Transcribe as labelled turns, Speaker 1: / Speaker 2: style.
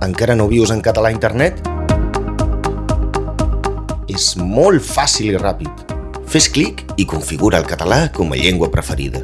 Speaker 1: Encara no vius en català a internet? És molt fàcil i ràpid. Fes clic i configura el català com a llengua preferida.